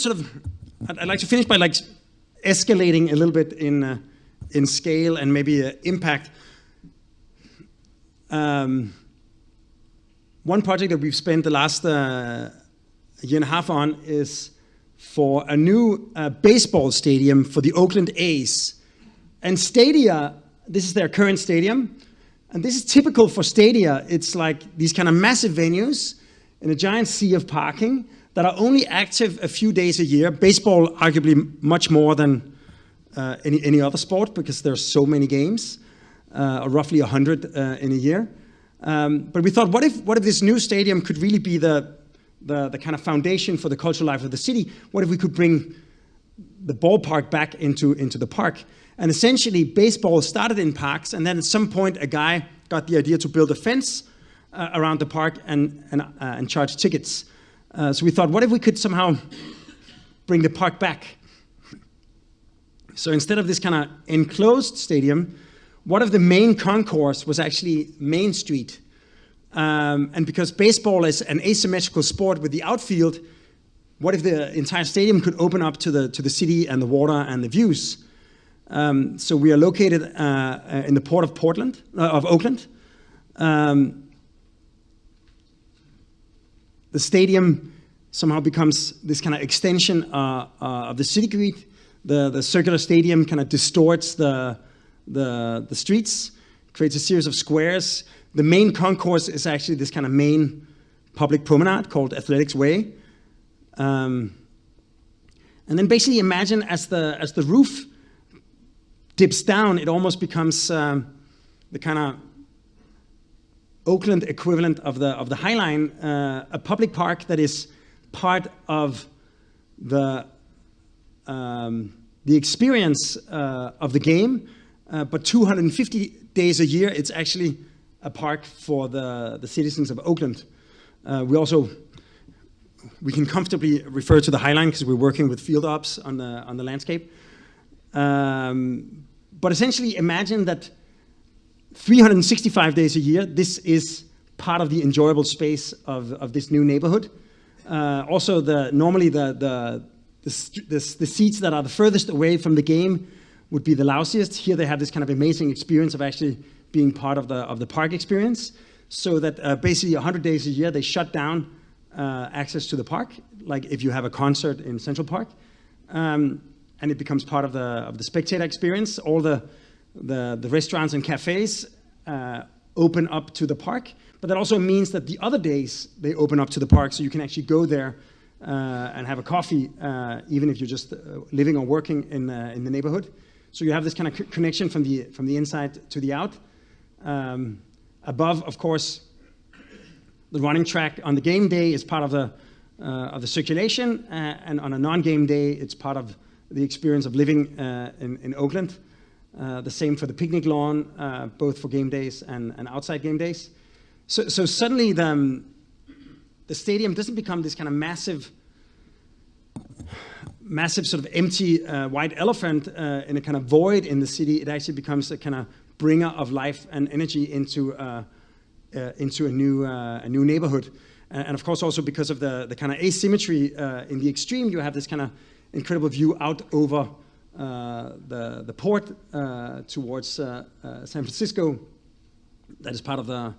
sort of, I'd, I'd like to finish by like escalating a little bit in, uh, in scale and maybe uh, impact. Um, one project that we've spent the last uh, year and a half on is for a new uh, baseball stadium for the Oakland A's. And Stadia, this is their current stadium, and this is typical for Stadia. It's like these kind of massive venues in a giant sea of parking that are only active a few days a year. Baseball, arguably much more than uh, any, any other sport because there's so many games, uh, roughly 100 uh, in a year. Um, but we thought, what if, what if this new stadium could really be the, the, the kind of foundation for the cultural life of the city? What if we could bring the ballpark back into, into the park? And essentially, baseball started in parks, and then at some point, a guy got the idea to build a fence uh, around the park and, and, uh, and charge tickets. Uh, so we thought, what if we could somehow bring the park back? So instead of this kind of enclosed stadium, one of the main concourse was actually Main Street. Um, and because baseball is an asymmetrical sport with the outfield, what if the entire stadium could open up to the, to the city and the water and the views? Um, so we are located uh, in the port of Portland, uh, of Oakland. Um, the stadium somehow becomes this kind of extension uh, uh, of the city grid. The, the circular stadium kind of distorts the, the, the streets, creates a series of squares. The main concourse is actually this kind of main public promenade called Athletics Way. Um, and then basically imagine as the, as the roof dips down, it almost becomes um, the kind of Oakland equivalent of the, of the High Line, uh, a public park that is part of the, um, the experience uh, of the game, uh, but 250 days a year, it's actually a park for the, the citizens of Oakland. Uh, we also, we can comfortably refer to the High Line because we're working with field ops on the, on the landscape. Um, but essentially imagine that 365 days a year, this is part of the enjoyable space of, of this new neighborhood. Uh, also, the, normally the, the, the, the, the seats that are the furthest away from the game would be the lousiest. Here they have this kind of amazing experience of actually being part of the, of the park experience. So that uh, basically 100 days a year, they shut down uh, access to the park, like if you have a concert in Central Park. Um, and it becomes part of the, of the spectator experience. All the the, the restaurants and cafes uh, open up to the park, but that also means that the other days they open up to the park so you can actually go there uh, and have a coffee, uh, even if you're just uh, living or working in, uh, in the neighborhood. So you have this kind of connection from the, from the inside to the out. Um, above, of course, the running track on the game day is part of the, uh, of the circulation, and on a non-game day, it's part of the experience of living in, in Oakland. Uh, the same for the picnic lawn, uh, both for game days and, and outside game days. So, so suddenly the, um, the stadium doesn't become this kind of massive, massive sort of empty uh, white elephant uh, in a kind of void in the city. It actually becomes a kind of bringer of life and energy into, uh, into a, new, a new neighborhood. and of course also because of the, the kind of asymmetry in the extreme, you have this kind of incredible view out over uh, the, the port uh, towards uh, San Francisco. That is part of the,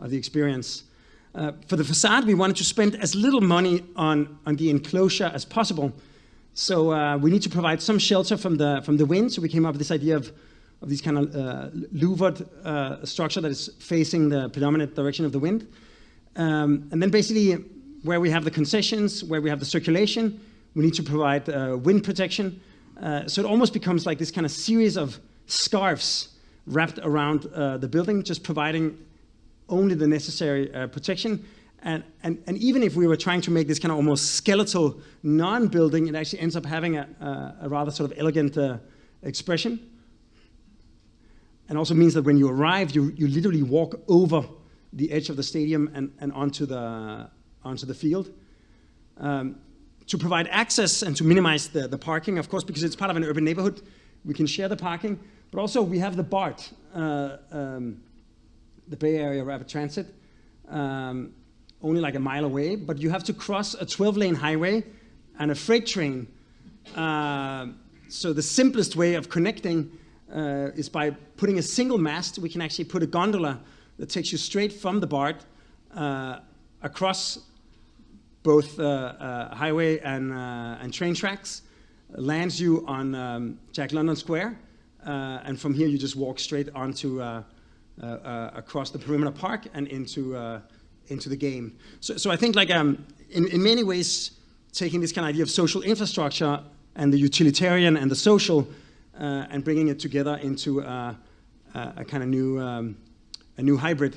of the experience. Uh, for the facade, we wanted to spend as little money on, on the enclosure as possible. So uh, we need to provide some shelter from the, from the wind. So we came up with this idea of, of this kind of uh, louvered structure that is facing the predominant direction of the wind. Um, and then basically where we have the concessions, where we have the circulation, we need to provide wind protection. Uh, so it almost becomes like this kind of series of scarves wrapped around uh, the building, just providing only the necessary uh, protection. And, and, and even if we were trying to make this kind of almost skeletal non-building, it actually ends up having a, a, a rather sort of elegant uh, expression. And also means that when you arrive, you, you literally walk over the edge of the stadium and, and onto, the, onto the field. Um, to provide access and to minimize the, the parking, of course, because it's part of an urban neighborhood, we can share the parking. But also we have the BART, uh, um, the Bay Area Rapid Transit, um, only like a mile away, but you have to cross a 12-lane highway and a freight train. Uh, so the simplest way of connecting uh, is by putting a single mast. We can actually put a gondola that takes you straight from the BART uh, across both uh, uh, highway and, uh, and train tracks, lands you on um, Jack London Square, and from here you just walk straight onto across the perimeter park and into into the game. So, so I think like um, in, in many ways, taking this kind of idea of social infrastructure and the utilitarian and the social uh, and bringing it together into uh, a kind of new, um, a new hybrid